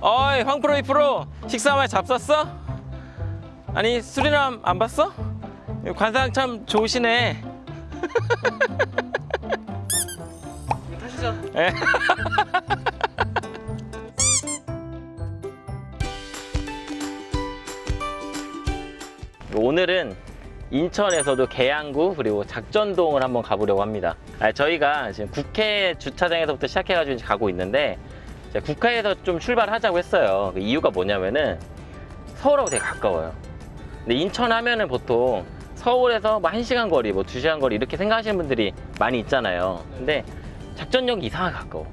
어이 황프로 이프로 식사 많이 잡쌌어? 아니 수리남 안 봤어? 관상 참 좋으시네 타시죠. 예. 오늘은 인천에서도 계양구 그리고 작전동을 한번 가보려고 합니다. 아, 저희가 지금 국회 주차장에서부터 시작해가지고 가고 있는데 국회에서 좀 출발하자고 했어요. 그 이유가 뭐냐면은 서울하고 되게 가까워요. 근데 인천 하면은 보통 서울에서 뭐 1시간 거리, 뭐 2시간 거리 이렇게 생각하시는 분들이 많이 있잖아요. 근데 작전역이 이상하게 가까워.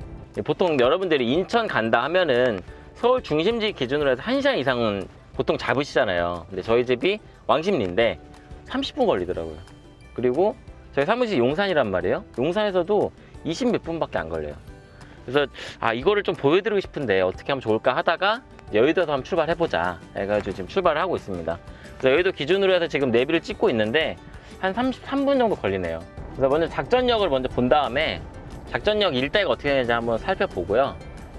보통 여러분들이 인천 간다 하면은 서울 중심지 기준으로 해서 1시간 이상은 보통 잡으시잖아요. 근데 저희 집이 왕십리인데 30분 걸리더라고요. 그리고 저희 사무실 용산이란 말이에요. 용산에서도 20 몇 분밖에 안 걸려요. 그래서 아 이거를 좀 보여드리고 싶은데 어떻게 하면 좋을까 하다가 여의도에서 한번 출발해보자 해가지고 지금 출발을 하고 있습니다. 그래서 여의도 기준으로 해서 지금 내비를 찍고 있는데 한 33분 정도 걸리네요. 그래서 먼저 작전역을 먼저 본 다음에 작전역 일대가 어떻게 되는지 한번 살펴보고요.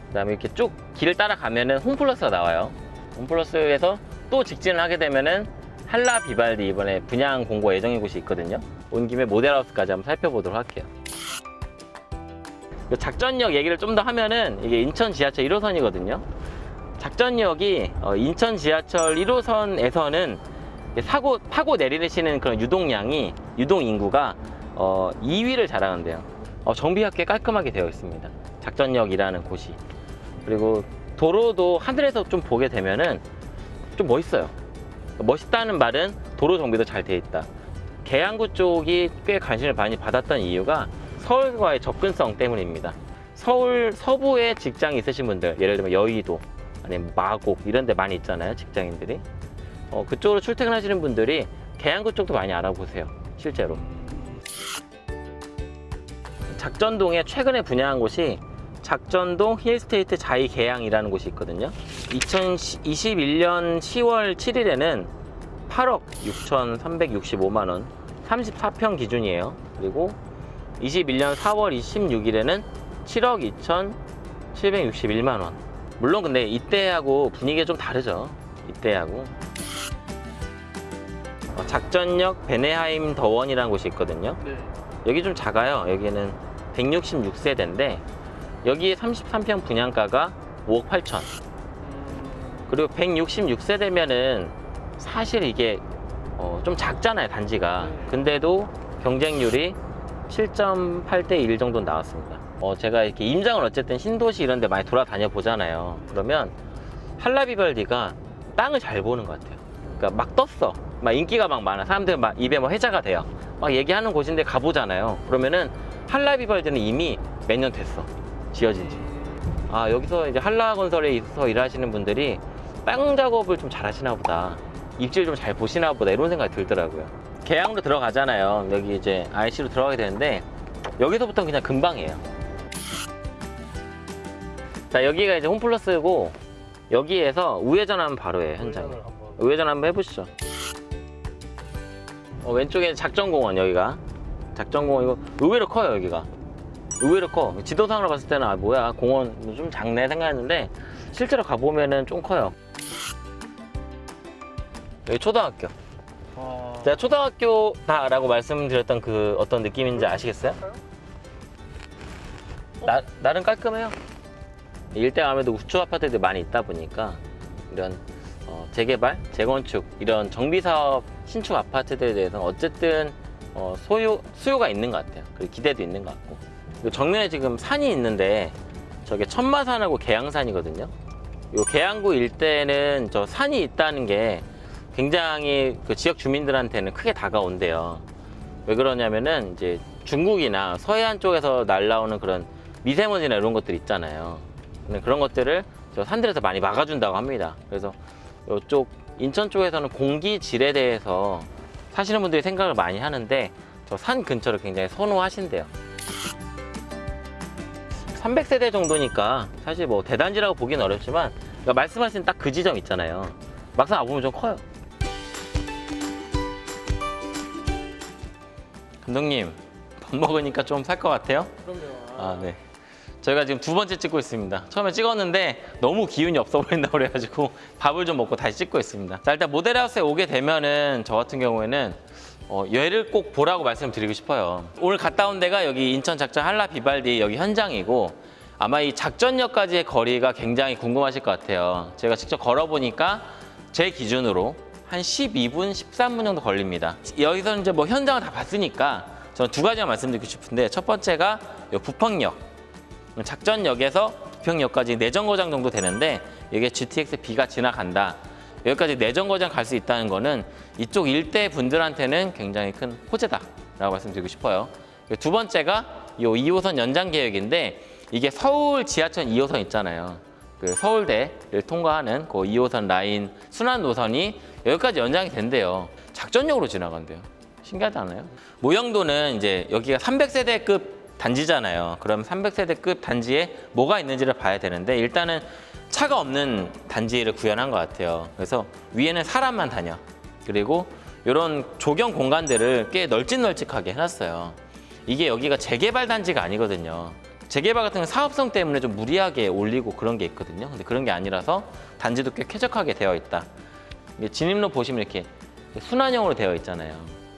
그 다음에 이렇게 쭉 길을 따라가면은 홈플러스가 나와요. 홈플러스에서 또 직진을 하게 되면은 한라 비발디 이번에 분양 공고 예정인 곳이 있거든요. 온 김에 모델하우스까지 한번 살펴보도록 할게요. 그 작전역 얘기를 좀 더 하면은 이게 인천 지하철 1호선이거든요. 작전역이 어, 인천 지하철 1호선에서는 사고 파고 내리시는 그런 유동량이 유동 인구가 어, 2위를 자랑한대요. 어, 정비가 꽤 깔끔하게 되어 있습니다. 작전역이라는 곳이. 그리고 도로도 하늘에서 좀 보게 되면은 좀 멋있어요. 멋있다는 말은 도로 정비도 잘 돼 있다. 계양구 쪽이 꽤 관심을 많이 받았던 이유가 서울과의 접근성 때문입니다. 서울 서부에 직장이 있으신 분들, 예를 들면 여의도, 아니면 마곡 이런 데 많이 있잖아요, 직장인들이. 어, 그쪽으로 출퇴근하시는 분들이 계양구 쪽도 많이 알아보세요, 실제로. 작전동에 최근에 분양한 곳이 작전동 힐스테이트 자이 계양이라는 곳이 있거든요. 2021년 10월 7일에는 8억 6,365만 원, 34평 기준이에요. 그리고 21년 4월 26일에는 7억 2,761만 원. 물론 근데 이때하고 분위기가 좀 다르죠. 이때하고. 어, 작전역 베네하임 더원이라는 곳이 있거든요. 네. 여기 좀 작아요. 여기는 166세대인데 여기에 33평 분양가가 5억 8천. 음, 그리고 166세대면은 사실 이게 어, 좀 작잖아요 단지가. 근데도 경쟁률이 7.8대 1 정도 나왔습니다. 어, 제가 이렇게 임장을 어쨌든 신도시 이런 데 많이 돌아다녀 보잖아요. 그러면 한라비발디가 땅을 잘 보는 것 같아요. 그러니까 막 떴어. 막 인기가 막 많아. 사람들 막 입에 뭐 회자가 돼요. 막 얘기하는 곳인데 가보잖아요. 그러면은 한라비발디는 이미 몇 년 됐어. 지어진 지. 아, 여기서 이제 한라건설에 있어서 일하시는 분들이 땅 작업을 좀 잘 하시나 보다. 입질 좀 잘 보시나 보다. 이런 생각이 들더라고요. 계양으로 들어가잖아요. 여기 이제 IC로 들어가게 되는데 여기서부터 그냥 금방이에요. 자, 여기가 이제 홈플러스고 여기에서 우회전하면 바로예요, 현장에. 우회전 한번 해보시죠. 어, 왼쪽에 작전공원 여기가 작전공원 이거 의외로 커요 여기가 의외로 커 지도상으로 봤을 때는 아 뭐야 공원 좀 작네 생각했는데 실제로 가보면은 좀 커요 여기 초등학교 아, 제가 초등학교다라고 말씀드렸던 그 어떤 느낌인지 아시겠어요? 나, 나름 깔끔해요 일대 아무래도 우측 아파트들이 많이 있다 보니까 이런 어, 재개발, 재건축 이런 정비 사업 신축 아파트들에 대해서는 어쨌든 어, 소유 수요가 있는 것 같아요. 그리고 기대도 있는 것 같고. 그리고 정면에 지금 산이 있는데 저게 천마산하고 계양산이거든요. 요 계양구 일대는 저 산이 있다는 게 굉장히 그 지역 주민들한테는 크게 다가온대요. 왜 그러냐면은 이제 중국이나 서해안 쪽에서 날라오는 그런 미세먼지나 이런 것들 있잖아요. 그런 것들을 저 산들에서 많이 막아준다고 합니다. 그래서 이쪽 인천 쪽에서는 공기 질에 대해서 사시는 분들이 생각을 많이 하는데 저 산 근처를 굉장히 선호하신대요. 300세대 정도니까 사실 뭐 대단지라고 보기는 어렵지만 그러니까 말씀하신 딱 그 지점 있잖아요. 막상 와보면 좀 커요. 감독님 밥 먹으니까 좀 살 것 같아요? 그럼요. 아 네. 저희가 지금 두 번째 찍고 있습니다. 처음에 찍었는데 너무 기운이 없어 보인다고 그래가지고 밥을 좀 먹고 다시 찍고 있습니다. 자, 일단 모델하우스에 오게 되면은 저 같은 경우에는 어, 얘를 꼭 보라고 말씀드리고 싶어요. 오늘 갔다 온 데가 여기 인천 작전 한라 비발디 여기 현장이고 아마 이 작전역까지의 거리가 굉장히 궁금하실 것 같아요. 제가 직접 걸어보니까 제 기준으로 한 12분, 13분 정도 걸립니다. 여기서 이제 뭐 현장을 다 봤으니까 저는 두 가지만 말씀드리고 싶은데 첫 번째가 요 부평역. 작전역에서 부평역까지 내정거장 정도 되는데 이게 GTX B가 지나간다. 여기까지 내정거장 갈 수 있다는 거는 이쪽 일대 분들한테는 굉장히 큰 호재다라고 말씀드리고 싶어요. 두 번째가 이 2호선 연장 계획인데 이게 서울 지하철 2호선 있잖아요. 그 서울대를 통과하는 그 2호선 라인 순환 노선이 여기까지 연장이 된대요. 작전역으로 지나간대요. 신기하지 않아요? 모형도는 이제 여기가 300세대급 단지잖아요. 그럼 300세대급 단지에 뭐가 있는지를 봐야 되는데 일단은 차가 없는 단지를 구현한 것 같아요. 그래서 위에는 사람만 다녀. 그리고 이런 조경 공간들을 꽤 널찍널찍하게 해놨어요. 이게 여기가 재개발 단지가 아니거든요. 재개발 같은 건 사업성 때문에 좀 무리하게 올리고 그런 게 있거든요. 근데 그런 게 아니라서 단지도 꽤 쾌적하게 되어 있다. 진입로 보시면 이렇게 순환형으로 되어 있잖아요.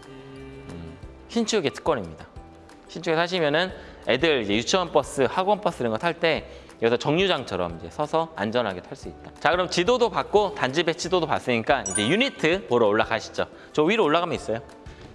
음, 신축의 특권입니다. 신축에 사시면은 애들 이제 유치원 버스, 학원 버스 이런 거 탈 때 여기서 정류장처럼 이제 서서 안전하게 탈 수 있다. 자, 그럼 지도도 봤고 단지 배치도도 봤으니까 이제 유니트 보러 올라가시죠. 저 위로 올라가면 있어요.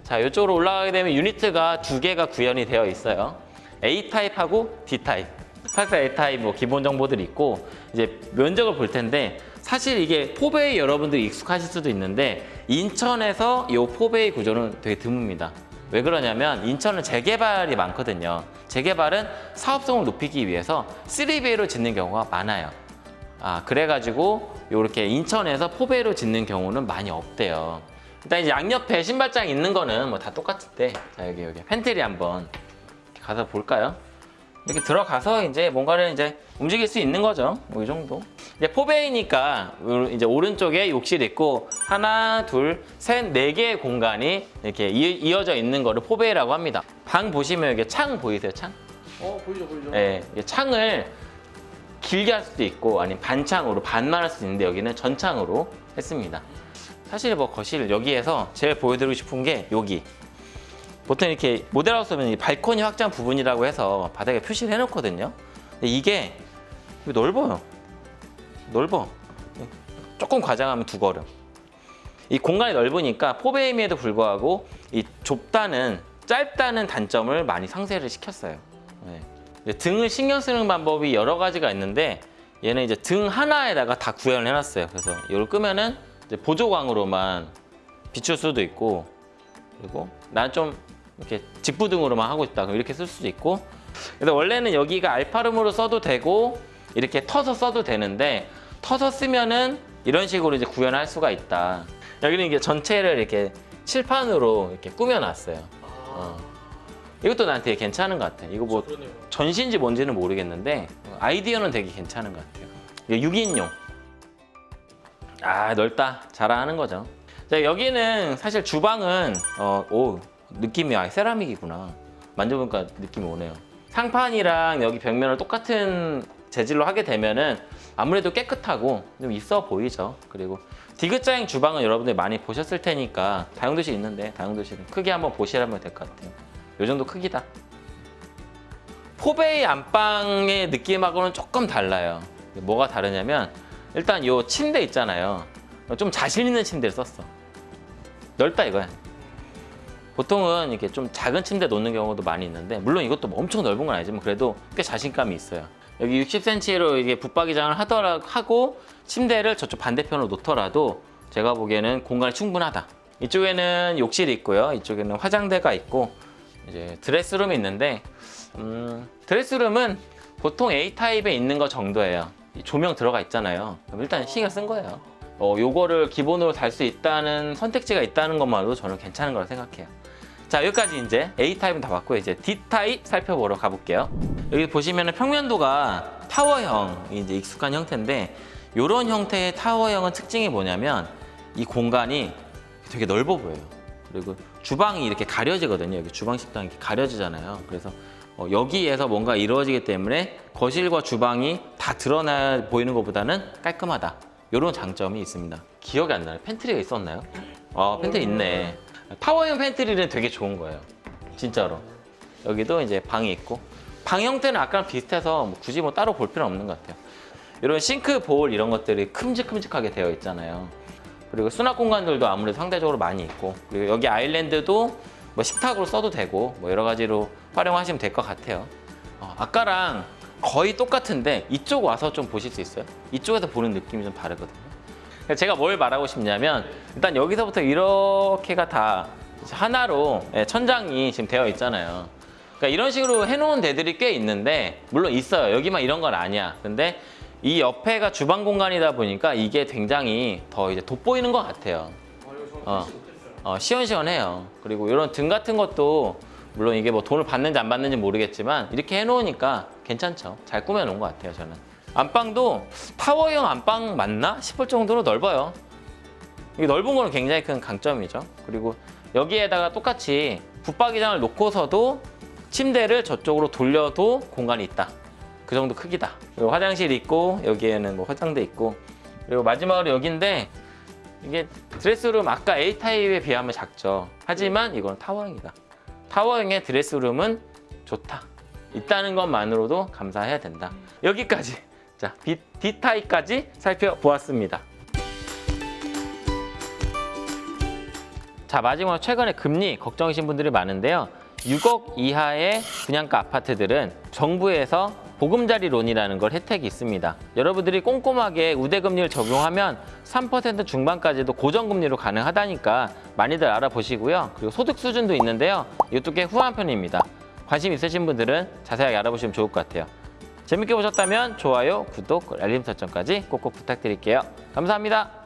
자, 이쪽으로 올라가게 되면 유니트가 두 개가 구현이 되어 있어요. A 타입하고 D 타입. 84 A 타입 뭐 기본 정보들이 있고 이제 면적을 볼 텐데 사실 이게 포베이 여러분들이 익숙하실 수도 있는데 인천에서 이 포베이 구조는 되게 드뭅니다. 왜 그러냐면 인천은 재개발이 많거든요. 재개발은 사업성을 높이기 위해서 3bay로 짓는 경우가 많아요. 아 그래가지고 이렇게 인천에서 포베이로 짓는 경우는 많이 없대요. 일단 이제 양옆에 신발장 있는 거는 뭐 다 똑같은데 자 여기 여기 팬트리 한번 가서 볼까요? 이렇게 들어가서 이제 뭔가를 이제 움직일 수 있는 거죠. 뭐 이 정도. 이제 four bay니까 이제 오른쪽에 욕실 있고 하나, 둘, 셋, 네 개의 공간이 이렇게 이- 이어져 있는 거를 four bay라고 합니다. 방 보시면 이게 창 보이세요? 창? 어 보이죠 보이죠. 네, 이게 창을 길게 할 수도 있고 아니면 반창으로 반만 할 수도 있는데 여기는 전창으로 했습니다. 사실 뭐 거실 여기에서 제일 보여드리고 싶은 게 여기. 보통 이렇게 모델하우스면 이 발코니 확장 부분이라고 해서 바닥에 표시를 해놓거든요. 이게 넓어요. 넓어. 조금 과장하면 두 걸음. 이 공간이 넓으니까 포베임에도 불구하고 이 좁다는 짧다는 단점을 많이 상쇄를 시켰어요. 네. 등을 신경 쓰는 방법이 여러 가지가 있는데 얘는 이제 등 하나에다가 다 구현을 해놨어요. 그래서 이걸 끄면은 보조광으로만 비출 수도 있고 그리고 난 좀 이렇게 직부등으로만 하고 있다 그럼 이렇게 쓸 수도 있고 그래서 원래는 여기가 알파룸으로 써도 되고 이렇게 터서 써도 되는데 터서 쓰면은 이런 식으로 이제 구현할 수가 있다. 여기는 이게 전체를 이렇게 칠판으로 이렇게 꾸며놨어요. 아, 어. 이것도 나한테 괜찮은 것 같아. 이거 뭐. 전시인지 뭔지는 모르겠는데 아이디어는 되게 괜찮은 것 같아요. 이게 6인용. 아 넓다. 자랑하는 거죠. 자, 여기는 사실 주방은 어, 오 느낌이 아 세라믹이구나. 만져보니까 느낌이 오네요. 상판이랑 여기 벽면을 똑같은 재질로 하게 되면은 아무래도 깨끗하고 좀 있어 보이죠. 그리고 디귿자형 주방은 여러분들 많이 보셨을 테니까 다용도실 있는데 다용도실은 크게 한번 보시라면 될 것 같아요. 요 정도 크기다. 포베이 안방의 느낌하고는 조금 달라요. 뭐가 다르냐면 일단 요 침대 있잖아요. 좀 자신 있는 침대를 썼어. 넓다 이거야. 보통은 이렇게 좀 작은 침대 놓는 경우도 많이 있는데 물론 이것도 뭐 엄청 넓은 건 아니지만 그래도 꽤 자신감이 있어요. 여기 60cm로 이게 붙박이장을 하더라 하고 침대를 저쪽 반대편으로 놓더라도 제가 보기에는 공간이 충분하다. 이쪽에는 욕실이 있고요. 이쪽에는 화장대가 있고 이제 드레스룸이 있는데 음, 드레스룸은 보통 A 타입에 있는 거 정도예요. 이 조명 들어가 있잖아요. 일단 신경 쓴 거예요. 어, 요거를 기본으로 달 수 있다는 선택지가 있다는 것만으로도 저는 괜찮은 거라 생각해요. 자 여기까지 이제 A 타입은 다 봤고 이제 D 타입 살펴보러 가볼게요. 여기 보시면은 평면도가 타워형이 이제 익숙한 형태인데 이런 형태의 타워형은 특징이 뭐냐면 이 공간이 되게 넓어 보여요. 그리고 주방이 이렇게 가려지거든요. 여기 주방 식당이 이렇게 가려지잖아요. 그래서 어, 여기에서 뭔가 이루어지기 때문에 거실과 주방이 다 드러나 보이는 것보다는 깔끔하다. 이런 장점이 있습니다. 기억이 안 나요. pantry가 있었나요? 아, 팬트리 있네. 타워형 pantry는 되게 좋은 거예요. 진짜로. 여기도 이제 방이 있고 방 형태는 아까랑 비슷해서 뭐 굳이 뭐 따로 볼 필요는 없는 것 같아요. 이런 싱크 볼 이런 것들이 큼직큼직하게 되어 있잖아요. 그리고 수납 공간들도 아무래도 상대적으로 많이 있고 그리고 여기 아일랜드도 뭐 식탁으로 써도 되고 뭐 여러 가지로 활용하시면 될 것 같아요. 어, 아까랑 거의 똑같은데 이쪽 와서 좀 보실 수 있어요? 이쪽에서 보는 느낌이 좀 다르거든요. 제가 뭘 말하고 싶냐면 일단 여기서부터 이렇게가 다 하나로 예, 천장이 지금 되어 있잖아요. 그러니까 이런 식으로 해놓은 데들이 꽤 있는데 물론 있어요. 여기만 이런 건 아니야. 근데 이 옆에가 주방 공간이다 보니까 이게 굉장히 더 이제 돋보이는 것 같아요. 어. 못했어요. 어, 시원시원해요. 그리고 이런 등 같은 것도 물론 이게 뭐 돈을 받는지 안 받는지 모르겠지만 이렇게 해놓으니까 괜찮죠. 잘 꾸며놓은 것 같아요, 저는. 안방도 타워형 안방 맞나 싶을 정도로 넓어요. 이게 넓은 거는 굉장히 큰 강점이죠. 그리고 여기에다가 똑같이 붙박이장을 놓고서도 침대를 저쪽으로 돌려도 공간이 있다. 그 정도 크기다. 그리고 화장실 있고 여기에는 뭐 화장대 있고 그리고 마지막으로 여기인데 이게 드레스룸 아까 A 타입에 비하면 작죠. 하지만 이건 타워형이다. 타워형의 드레스룸은 좋다. 있다는 것만으로도 감사해야 된다. 여기까지 자 D, D 타입까지 살펴보았습니다. 자 마지막으로 최근에 금리 걱정이신 분들이 많은데요. 6억 이하의 분양가 아파트들은 정부에서 보금자리론이라는 걸 혜택이 있습니다. 여러분들이 꼼꼼하게 우대금리를 적용하면 3% 중반까지도 고정금리로 가능하다니까 많이들 알아보시고요. 그리고 소득 수준도 있는데요. 이것도 꽤 후한 편입니다. 관심 있으신 분들은 자세하게 알아보시면 좋을 것 같아요. 재밌게 보셨다면 좋아요, 구독, 알림 설정까지 꼭꼭 부탁드릴게요. 감사합니다.